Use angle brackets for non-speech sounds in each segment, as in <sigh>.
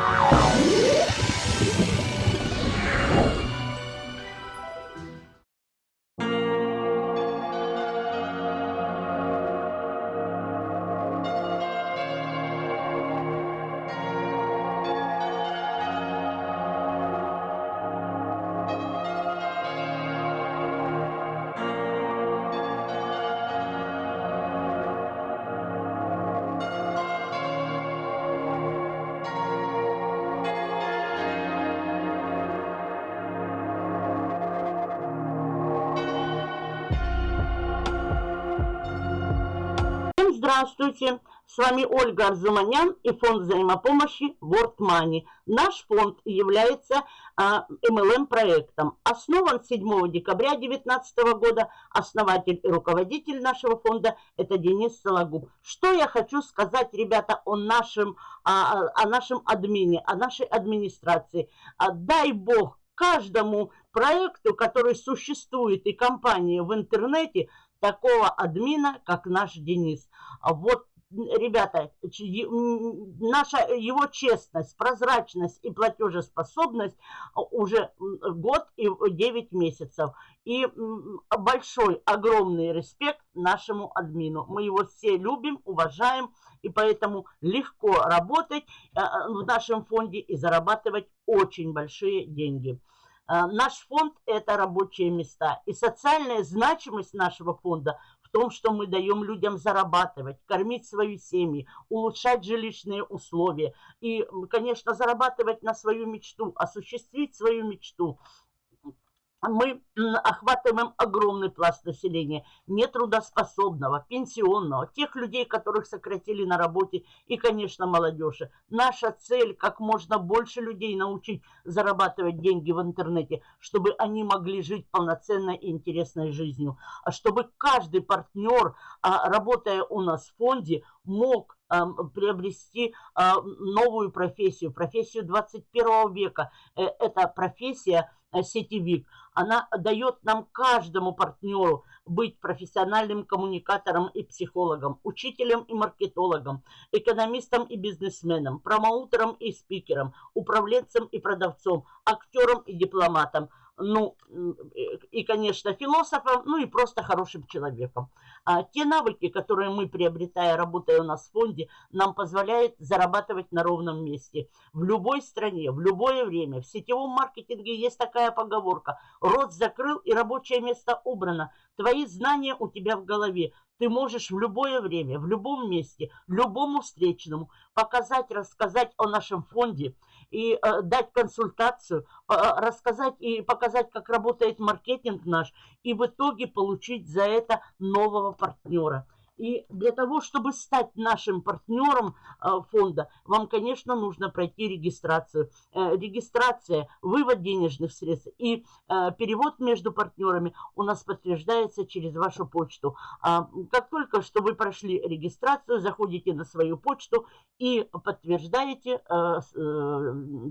Wow. Здравствуйте, с вами Ольга Арзуманян и фонд взаимопомощи World Money. Наш фонд является а, MLM-проектом. Основан 7 декабря 2019 года. Основатель и руководитель нашего фонда – это Денис Сологуб. Что я хочу сказать, ребята, о нашем, а, о нашем админе, о нашей администрации. А, дай бог каждому проекту, который существует и компании в интернете – такого админа, как наш Денис. А вот, ребята, наша его честность, прозрачность и платежеспособность уже год и 9 месяцев. И большой, огромный респект нашему админу. Мы его все любим, уважаем, и поэтому легко работать э, в нашем фонде и зарабатывать очень большие деньги. А, наш фонд – это рабочие места. И социальная значимость нашего фонда в том, что мы даем людям зарабатывать, кормить свои семьи, улучшать жилищные условия и, конечно, зарабатывать на свою мечту, осуществить свою мечту – мы охватываем огромный пласт населения, нетрудоспособного, пенсионного, тех людей, которых сократили на работе и, конечно, молодежи. Наша цель – как можно больше людей научить зарабатывать деньги в интернете, чтобы они могли жить полноценной и интересной жизнью. А чтобы каждый партнер, а, работая у нас в фонде, мог приобрести а, новую профессию, профессию 21 века. Э, это профессия сетевик – она дает нам каждому партнеру быть профессиональным коммуникатором и психологом, учителем и маркетологом, экономистом и бизнесменом, промоутером и спикером, управленцем и продавцом, актером и дипломатом, ну, и, конечно, философом, ну и просто хорошим человеком. А те навыки, которые мы, приобретая, работая у нас в фонде, нам позволяют зарабатывать на ровном месте. В любой стране, в любое время. В сетевом маркетинге есть такая поговорка. Рот закрыл и рабочее место убрано. Твои знания у тебя в голове. Ты можешь в любое время, в любом месте, любому встречному показать, рассказать о нашем фонде и э, дать консультацию, э, рассказать и показать, как работает маркетинг наш, и в итоге получить за это нового партнера. И для того, чтобы стать нашим партнером э, фонда, вам, конечно, нужно пройти регистрацию. Э, регистрация, вывод денежных средств и э, перевод между партнерами у нас подтверждается через вашу почту. А, как только что вы прошли регистрацию, заходите на свою почту и подтверждаете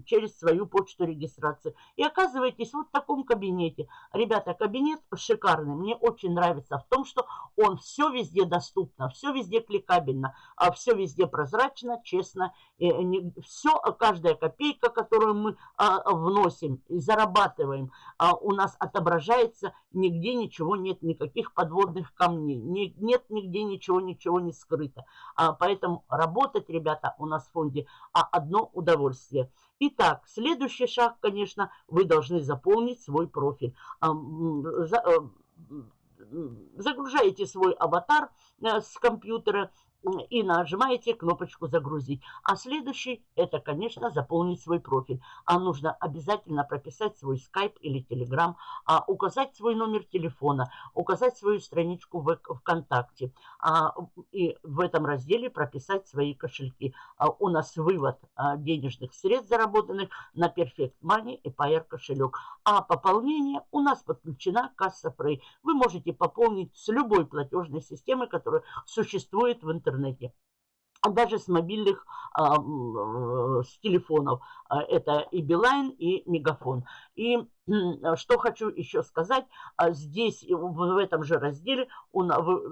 через свою почту регистрацию. И оказываетесь вот в таком кабинете. Ребята, кабинет шикарный, мне очень нравится в том, что он все везде доступен доступно, все везде кликабельно, а все везде прозрачно, честно. И не, все, каждая копейка, которую мы а, вносим и зарабатываем, а, у нас отображается, нигде ничего нет, никаких подводных камней, не, нет нигде ничего, ничего не скрыто. А, поэтому работать, ребята, у нас в фонде а, одно удовольствие. Итак, следующий шаг, конечно, вы должны заполнить свой профиль. Э, загружаете свой аватар э, с компьютера, и нажимаете кнопочку «Загрузить». А следующий – это, конечно, заполнить свой профиль. А нужно обязательно прописать свой скайп или телеграм, а указать свой номер телефона, указать свою страничку в ВКонтакте. А, и в этом разделе прописать свои кошельки. А у нас вывод а, денежных средств, заработанных на Perfect Money и Pair кошелек. А пополнение у нас подключена касса Free. Вы можете пополнить с любой платежной системы, которая существует в интернете интернете а даже с мобильных, а, э, с телефонов. А, это и Билайн, и Мегафон. И что хочу еще сказать, здесь, в этом же разделе, он,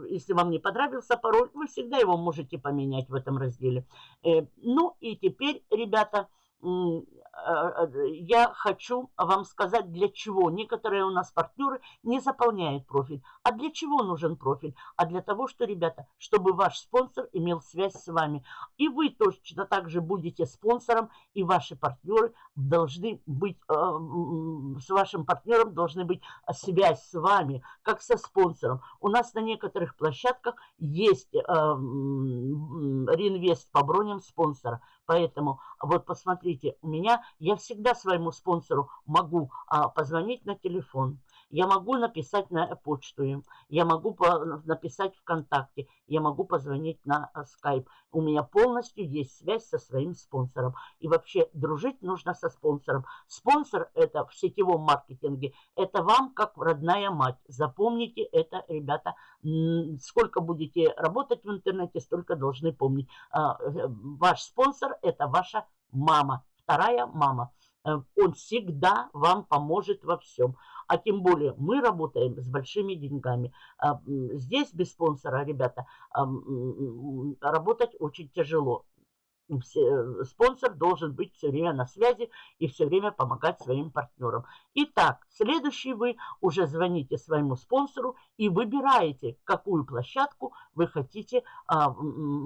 если вам не понравился пароль, вы всегда его можете поменять в этом разделе. Э, ну и теперь, ребята, Э, э, я хочу вам сказать, для чего некоторые у нас партнеры не заполняют профиль. А для чего нужен профиль? А для того, что, ребята, чтобы ваш спонсор имел связь с вами. И вы точно так же будете спонсором, и ваши партнеры должны быть, э, с вашим партнером должны быть связь с вами, как со спонсором. У нас на некоторых площадках есть реинвест по броням спонсора. Поэтому вот посмотрите, у меня, я всегда своему спонсору могу а, позвонить на телефон. Я могу написать на почту им, я могу написать ВКонтакте, я могу позвонить на скайп. У меня полностью есть связь со своим спонсором. И вообще дружить нужно со спонсором. Спонсор это в сетевом маркетинге, это вам как родная мать. Запомните это, ребята. Сколько будете работать в интернете, столько должны помнить. А, э, ваш спонсор это ваша мама, вторая мама. Э, он всегда вам поможет во всем. А тем более мы работаем с большими деньгами. А, здесь без спонсора, ребята, работать очень тяжело спонсор должен быть все время на связи и все время помогать своим партнерам. Итак, следующий вы уже звоните своему спонсору и выбираете, какую площадку вы хотите а,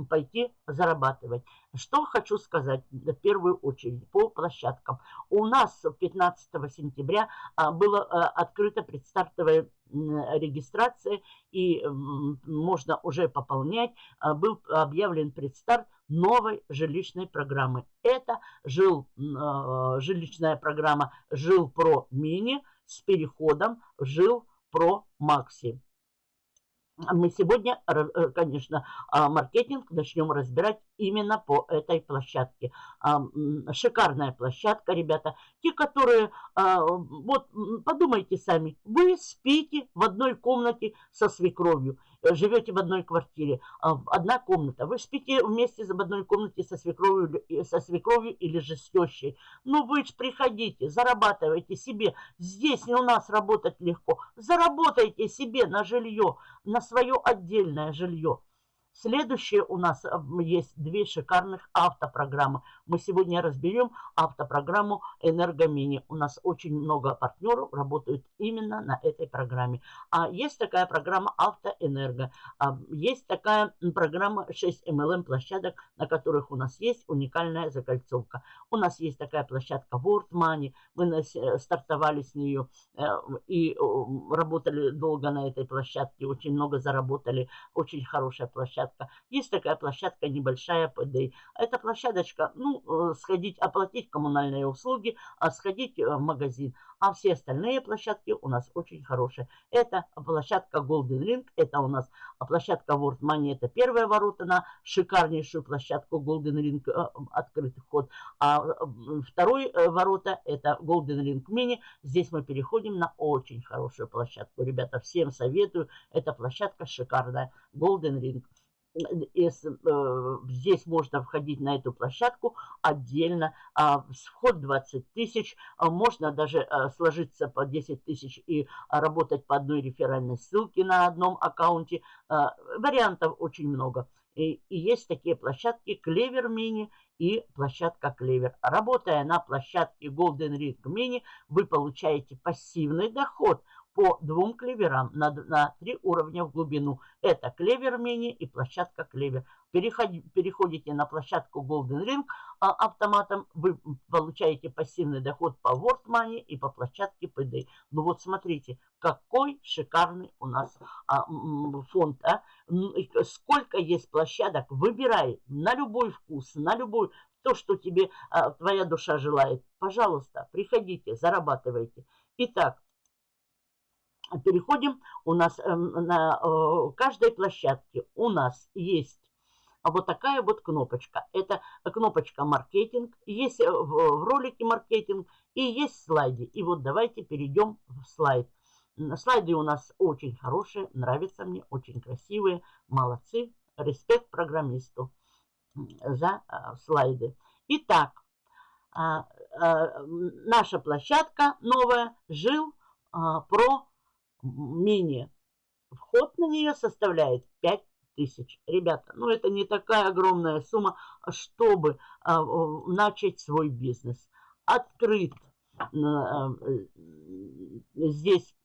пойти зарабатывать. Что хочу сказать в первую очередь по площадкам. У нас 15 сентября а, было а, открыто предстартовое регистрация и можно уже пополнять. А, был объявлен предстарт новой жилищной программы. Это жил, а, жилищная программа «Жил Про Мини» с переходом в «Жил Про Макси». Мы сегодня, э, конечно, а, маркетинг начнем разбирать именно по этой площадке. Шикарная площадка, ребята. Те, которые, вот подумайте сами, вы спите в одной комнате со свекровью, э, живете в одной квартире, одна комната. Вы спите вместе в одной комнате со свекровью, со свекровью или же с тещей. Ну вы же приходите, зарабатывайте себе. Здесь не у нас работать легко. Заработайте себе на жилье, на свое отдельное жилье. Следующее у нас есть две шикарных автопрограммы. Мы сегодня разберем автопрограмму «Энергомини». У нас очень много партнеров работают именно на этой программе. А есть такая программа «Автоэнерго». А есть такая программа 6 MLM площадок, на которых у нас есть уникальная закольцовка. У нас есть такая площадка World Money. Мы э, стартовали с нее э, и работали долго на этой площадке. Очень много заработали. Очень хорошая площадка площадка. Есть такая площадка небольшая ПД. Это площадочка, ну, э, сходить, оплатить коммунальные услуги, а сходить э, в магазин. А все остальные площадки у нас очень хорошие. Это площадка Golden Ring, это у нас площадка World Money, это первые ворота на шикарнейшую площадку Golden Ring, э, открытый вход. А второй ворота это Golden Ring Mini. Здесь мы переходим на очень хорошую площадку. Ребята, всем советую. Эта площадка шикарная. Golden Ring здесь можно входить на эту площадку отдельно. А, вход 20 тысяч. А, можно даже а, сложиться по 10 тысяч и работать по одной реферальной ссылке на одном аккаунте. А, вариантов очень много. И есть такие площадки Клевер Мини и площадка Клевер. Работая на площадке Golden Ring Mini, вы получаете пассивный доход – по двум клеверам на, на три уровня в глубину. Это клевер мини и площадка клевер. Переходи, переходите на площадку Golden Ring а, автоматом, вы получаете пассивный доход по World Money и по площадке PD. Ну вот смотрите, какой шикарный у нас а, фонд. А? Сколько есть площадок, выбирай на любой вкус, на любой, то, что тебе а, твоя душа желает. Пожалуйста, приходите, зарабатывайте. Итак, переходим. У нас эм, на э, каждой площадке у нас есть вот такая вот кнопочка. Это кнопочка маркетинг. Есть э, в ролике маркетинг и есть слайды. И вот давайте перейдем в слайд. Слайды у нас очень хорошие, нравятся мне, очень красивые. Молодцы. Респект программисту за э, слайды. Итак, а, наша площадка новая жил а, про менее. Вход на нее составляет 5 тысяч. Ребята, ну это не такая огромная сумма, чтобы а, начать свой бизнес. Открыт а, здесь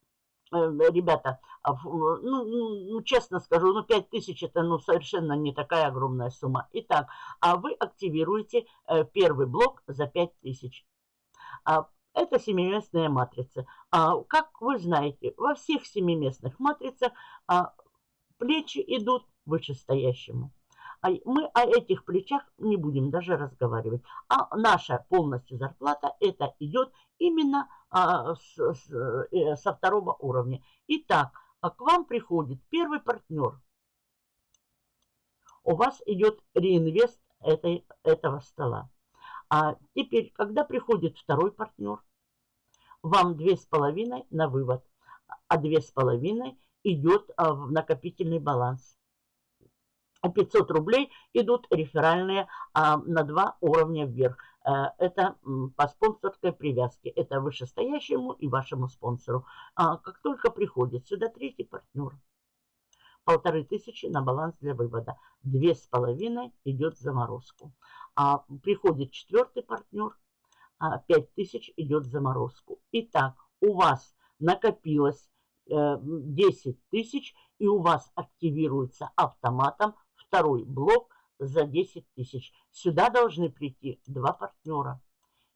Э, ребята, а ну, ну, ну, честно скажу, ну, 5 тысяч это, ну, совершенно не такая огромная сумма. Итак, а вы активируете э, первый блок за 5 тысяч. Это семиместная матрица. А, как вы знаете, во всех семиместных матрицах а, плечи идут вышестоящему. А мы о этих плечах не будем даже разговаривать. А наша полностью зарплата, это идет именно а, с, с, э, со второго уровня. Итак, а к вам приходит первый партнер. У вас идет реинвест этой, этого стола. А теперь, когда приходит второй партнер, вам две с половиной на вывод, а две с половиной идет а, в накопительный баланс. 500 рублей идут реферальные а, на два уровня вверх. А, это по спонсорской привязке. Это вышестоящему и вашему спонсору. А, как только приходит сюда третий партнер, полторы тысячи на баланс для вывода. Две с половиной идет заморозку. А приходит четвертый партнер, а, пять тысяч идет заморозку. Итак, у вас накопилось 10 э, тысяч, и у вас активируется автоматом второй блок за 10 тысяч. Сюда должны прийти два партнера.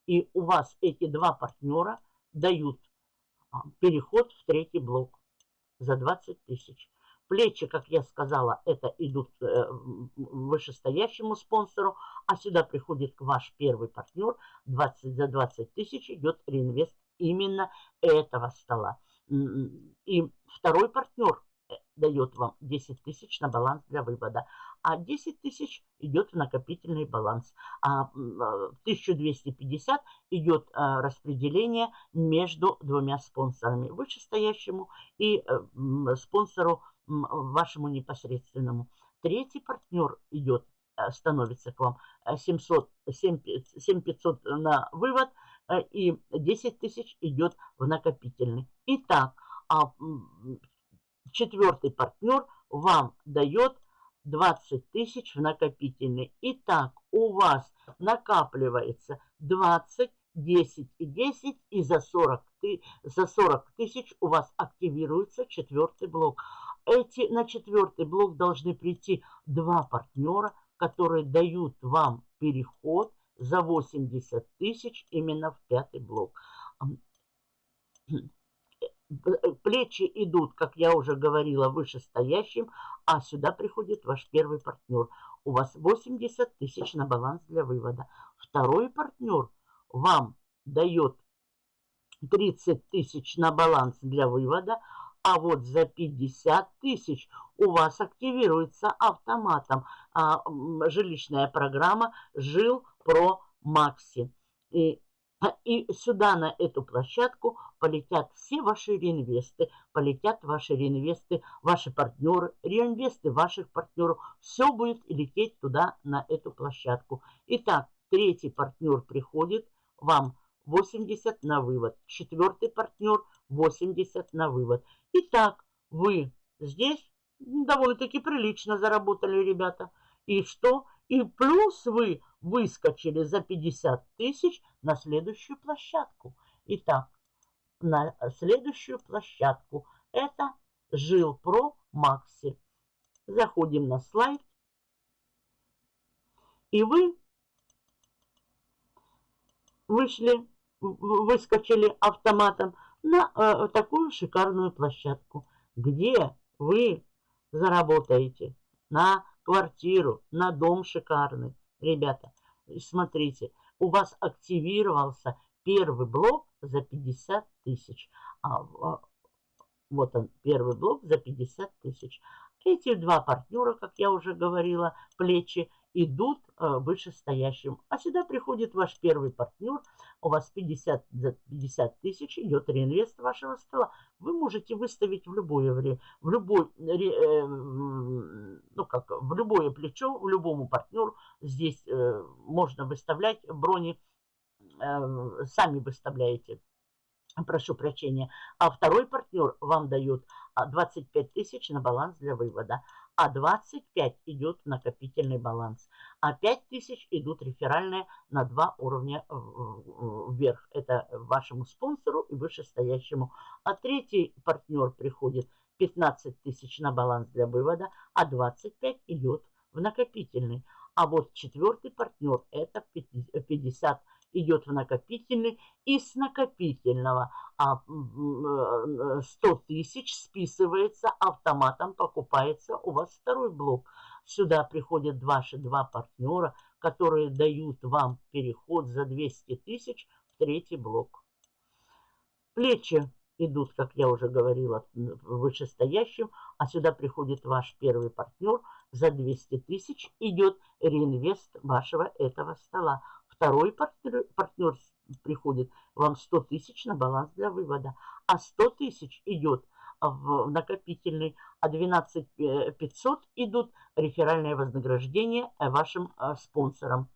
И у вас эти два партнера дают а, переход в третий блок за 20 тысяч. Плечи, как я сказала, это идут э, вышестоящему спонсору, а сюда приходит ваш первый партнер, 20, за 20 тысяч идет реинвест именно этого стола. И второй партнер дает вам 10 тысяч на баланс для вывода, а 10 тысяч идет в накопительный баланс. А 1250 а, идет а, распределение между двумя спонсорами, вышестоящему и э, спонсору вашему непосредственному. Третий партнер идет, э, становится к вам 700, 7500 на вывод и 10 тысяч идет в накопительный. Итак, а четвертый партнер вам дает 20 тысяч в накопительный. Итак, у вас накапливается 20, 10 и 10, и за 40, за 40 тысяч у вас активируется четвертый блок. Эти, на четвертый блок должны прийти два партнера, которые дают вам переход за 80 тысяч именно в пятый блок. <clears throat> Плечи идут, как я уже говорила, вышестоящим, а сюда приходит ваш первый партнер. У вас 80 тысяч на баланс для вывода. Второй партнер вам дает 30 тысяч на баланс для вывода, а вот за 50 тысяч у вас активируется автоматом а, жилищная программа «Жил Про Макси». И и сюда, на эту площадку, полетят все ваши реинвесты, полетят ваши реинвесты, ваши партнеры, реинвесты ваших партнеров. Все будет лететь туда, на эту площадку. Итак, третий партнер приходит, вам 80 на вывод. Четвертый партнер 80 на вывод. Итак, вы здесь довольно-таки прилично заработали, ребята. И что? И плюс вы выскочили за 50 тысяч на следующую площадку. Итак, на следующую площадку это Жил Про Макси. Заходим на слайд. И вы вышли, выскочили автоматом на э, такую шикарную площадку, где вы заработаете на квартиру, на дом шикарный. Ребята, смотрите, у вас активировался первый блок за 50 тысяч. А, а, вот он, первый блок за 50 тысяч. Эти два партнера, как я уже говорила, плечи, идут э, вышестоящим. А сюда приходит ваш первый партнер, у вас 50 за 50 тысяч идет реинвест вашего стола. Вы можете выставить в любое время, в любой, э, ну как, в любое плечо, в любому партнеру. Здесь э, можно выставлять брони, э, сами выставляете прошу прощения, а второй партнер вам дает 25 а, тысяч на баланс для вывода, а 25 идет в накопительный баланс, а 5 тысяч идут реферальные на два уровня вверх. Это вашему спонсору и вышестоящему. А третий партнер приходит 15 тысяч на баланс для вывода, а 25 идет в накопительный. А вот четвертый партнер это 50 идет в накопительный. И с накопительного 100 э, тысяч списывается автоматом, покупается у вас второй блок. Сюда приходят ваши два партнера, которые дают вам переход за 200 тысяч в третий блок. Плечи идут, как я уже говорила, вышестоящим, а сюда приходит ваш первый партнер, за 200 тысяч идет реинвест вашего этого стола. Второй партнер, партнер приходит вам 100 тысяч на баланс для вывода, а 100 тысяч идет в накопительный, а 12 500 идут реферальное вознаграждение вашим э, спонсорам.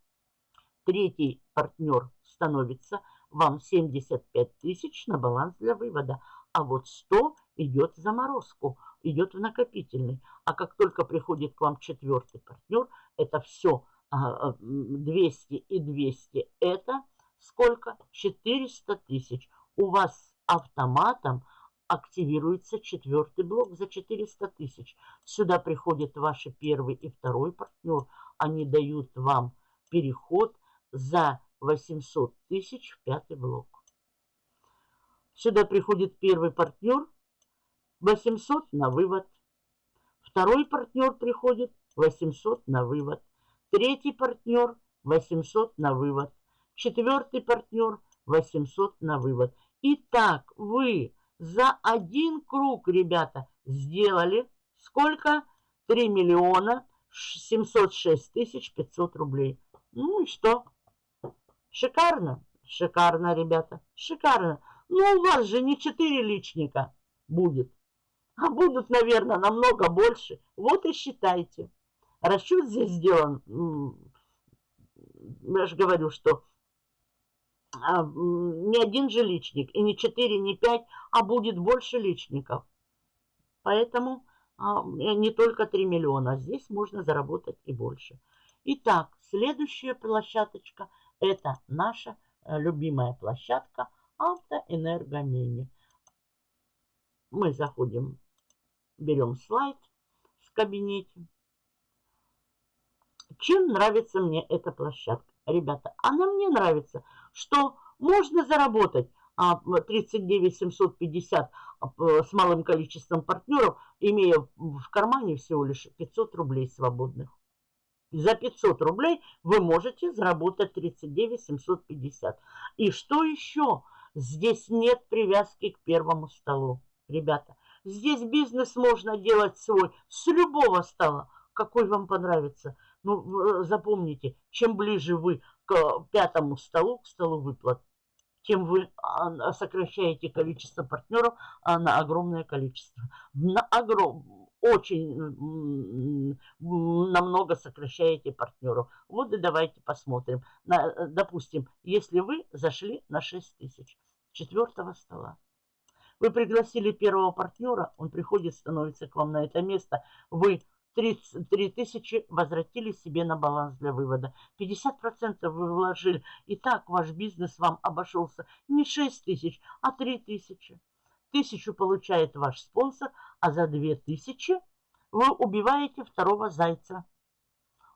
Третий партнер становится вам 75 тысяч на баланс для вывода, а вот 100 идет в заморозку, идет в накопительный. А как только приходит к вам четвертый партнер, это все 200 и 200, это сколько? 400 тысяч. У вас автоматом активируется четвертый блок за 400 тысяч. Сюда приходит ваши первый и второй партнер. Они дают вам переход за 800 тысяч в пятый блок. Сюда приходит первый партнер, 800 на вывод. Второй партнер приходит, 800 на вывод. Третий партнер, 800 на вывод. Четвертый партнер, 800 на вывод. Итак, вы за один круг, ребята, сделали сколько? 3 миллиона 706 тысяч 500 рублей. Ну и что? Шикарно? Шикарно, ребята, шикарно. Ну, у вас же не 4 личника будет, а будут, наверное, намного больше. Вот и считайте. Расчет здесь сделан, я же говорю, что а, не один же личник, и не 4, не 5, а будет больше личников. Поэтому а, не только 3 миллиона, здесь можно заработать и больше. Итак, следующая площадочка – это наша э, любимая площадка автоэнергомини. Мы заходим, берем слайд в кабинете. Чем нравится мне эта площадка? Ребята, она мне нравится, что можно заработать 39 750 а, с малым количеством партнеров, имея в кармане всего лишь 500 рублей свободных. За 500 рублей вы можете заработать 39 750. И что еще? Здесь нет привязки к первому столу. Ребята, здесь бизнес можно делать свой с любого стола, какой вам понравится. Ну, э, запомните, чем ближе вы к пятому столу, к столу выплат, тем вы сокращаете количество партнеров а, на огромное количество. На огром очень намного сокращаете партнеров. Вот и давайте посмотрим. На, э, допустим, если вы зашли на 6 тысяч четвертого стола, вы пригласили первого партнера, он приходит, становится к вам на это место, вы 33 тысячи возвратили себе на баланс для вывода. 50% вы вложили. И так ваш бизнес вам обошелся не 6 тысяч, а 3 тысячи. Тысячу получает ваш спонсор, а за две тысячи вы убиваете второго зайца.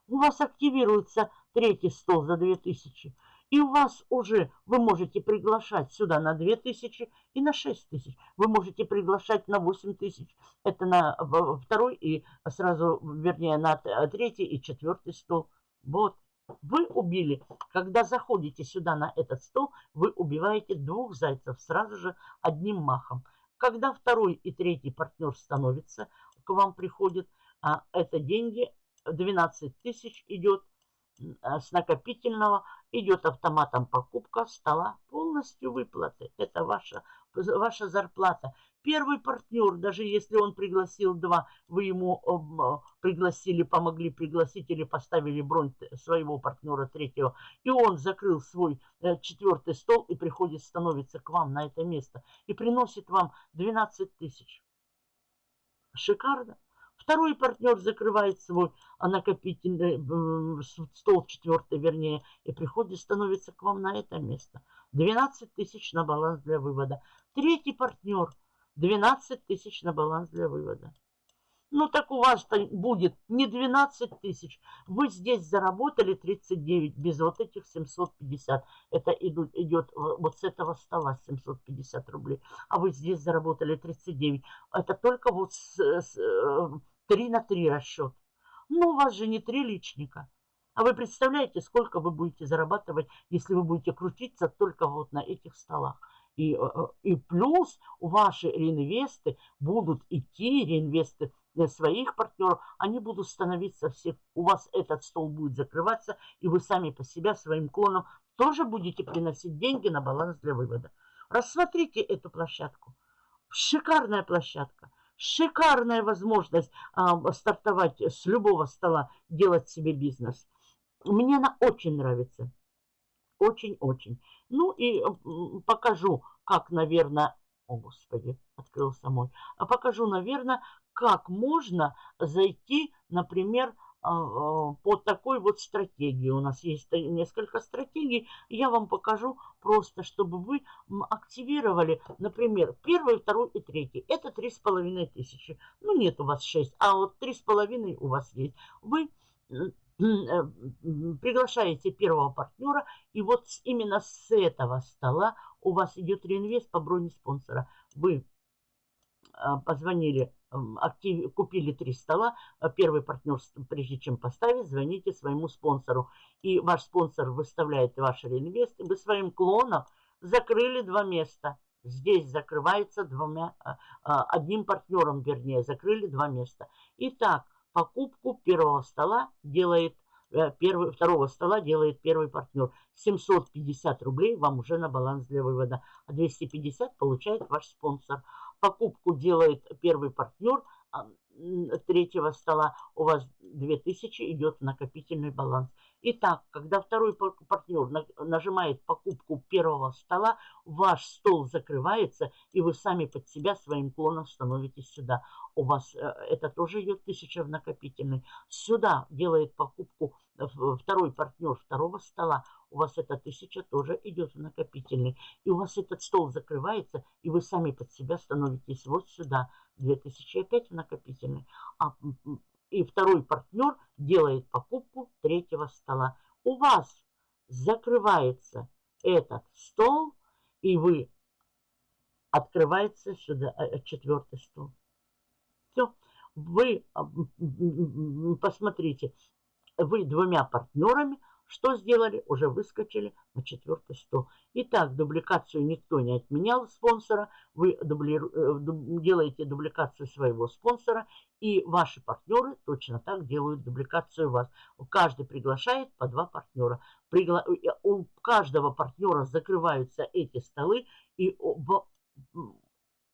У вас активируется третий стол за две тысячи. И у вас уже, вы можете приглашать сюда на 2000 и на 6000. Вы можете приглашать на 8000. Это на второй и сразу, вернее, на третий и четвертый стол. Вот. Вы убили, когда заходите сюда на этот стол, вы убиваете двух зайцев сразу же одним махом. Когда второй и третий партнер становится, к вам приходит, а это деньги, 12 тысяч идет с накопительного, идет автоматом покупка стола полностью. полностью выплаты. Это ваша, ваша зарплата. Первый партнер, даже если он пригласил два, вы ему э, пригласили, помогли пригласить или поставили бронь своего партнера третьего, и он закрыл свой э, четвертый стол и приходит, становится к вам на это место и приносит вам 12 тысяч. Шикарно. Второй партнер закрывает свой накопительный э, стол, четвертый вернее, и приходит, становится к вам на это место. 12 тысяч на баланс для вывода. Третий партнер 12 тысяч на баланс для вывода. Ну так у вас будет не 12 тысяч. Вы здесь заработали 39 без вот этих 750. Это идет вот с этого стола 750 рублей. А вы здесь заработали 39. Это только вот с, с, 3 э, на 3 расчет. Ну у вас же не три личника. А вы представляете, сколько вы будете зарабатывать, если вы будете крутиться только вот на этих столах. И, э, э, и плюс ваши реинвесты будут идти, реинвесты своих партнеров, они будут становиться все, у вас этот стол будет закрываться, и вы сами по себе своим клоном тоже будете приносить деньги на баланс для вывода. Рассмотрите эту площадку. Шикарная площадка. Шикарная возможность а, стартовать с любого стола, делать себе бизнес. Мне она очень нравится. Очень-очень. Ну и покажу, как, наверное... О, Господи, открылся мой. А покажу, наверное, как можно зайти, например, а, а, по такой вот стратегии. У нас есть несколько стратегий. Я вам покажу просто, чтобы вы активировали, например, первый, второй и третий. Это три с половиной тысячи. Ну, нет у вас шесть, а вот три с половиной у вас есть. Вы Э, приглашаете первого партнера, и вот именно с этого стола у вас идет реинвест по броне спонсора. Вы а, позвонили, актив, купили три стола, а первый партнер, прежде чем поставить, звоните своему спонсору. И ваш спонсор выставляет ваш реинвест, и вы своим клоном закрыли два места. Здесь закрывается двумя, а, одним партнером, вернее, закрыли два места. Итак, покупку первого стола делает э, первый, второго стола делает первый партнер. 750 рублей вам уже на баланс для вывода, а 250 получает ваш спонсор. Покупку делает первый партнер а, третьего стола, у вас 2000 идет в накопительный баланс. Итак, когда второй партнер нажимает покупку первого стола, ваш стол закрывается, и вы сами под себя своим клоном становитесь сюда. У вас э, это тоже идет 1000 в накопительный. Сюда делает покупку второй партнер второго стола, у вас эта тысяча тоже идет в накопительный. И у вас этот стол закрывается, и вы сами под себя становитесь вот сюда. 2000 опять в накопительный. А и второй партнер делает покупку третьего стола. У вас закрывается этот стол, и вы открывается сюда э, э, четвертый стол. Все. Вы посмотрите, вы двумя партнерами что сделали? Уже выскочили на четвертый стол. Итак, дубликацию никто не отменял спонсора. Вы дубли... Э, делаете дубликацию своего спонсора. И ваши партнеры точно так делают дубликацию вас. Каждый приглашает по два партнера. Пригла... Э, у каждого партнера закрываются эти столы. И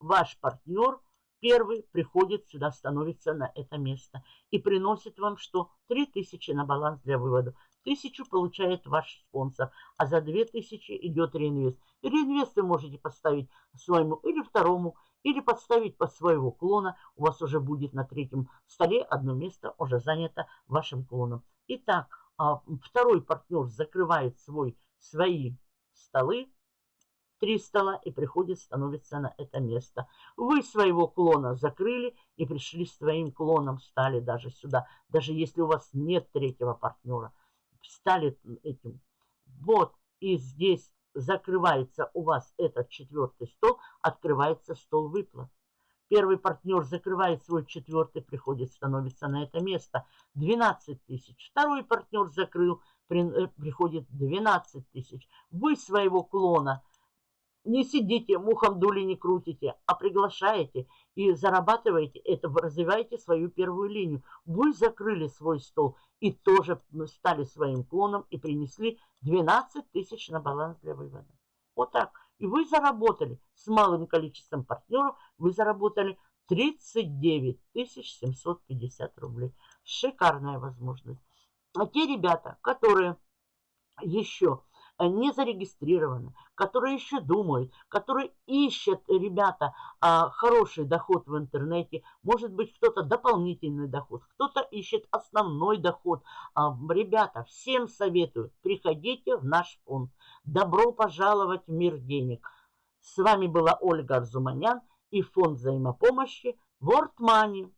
ваш партнер первый приходит сюда, становится на это место и приносит вам что? 3000 на баланс для вывода. Тысячу получает ваш спонсор, а за две тысячи идет реинвест. И реинвест вы можете поставить своему или второму, или подставить под своего клона. У вас уже будет на третьем столе одно место уже занято вашим клоном. Итак, а, второй партнер закрывает свой, свои столы, три стола и приходит, становится на это место. Вы своего клона закрыли и пришли с своим клоном, стали даже сюда, даже если у вас нет третьего партнера стали этим. Вот, и здесь закрывается у вас этот четвертый стол, открывается стол выплат. Первый партнер закрывает свой четвертый, приходит, становится на это место. 12 тысяч. Второй партнер закрыл, э, приходит 12 тысяч. Вы своего клона не сидите, мухом дули не крутите, а приглашаете и зарабатываете это, развиваете свою первую линию. Вы закрыли свой стол и тоже стали своим клоном и принесли 12 тысяч на баланс для вывода. Вот так. И вы заработали с малым количеством партнеров, вы заработали 39 750 рублей. Шикарная возможность. А те ребята, которые еще не зарегистрированы, которые еще думают, которые ищут, ребята, а, хороший доход в интернете, может быть, кто-то дополнительный доход, кто-то ищет основной доход. А, ребята, всем советую, приходите в наш фонд. Добро пожаловать в мир денег. С вами была Ольга Арзуманян и фонд взаимопомощи World Money.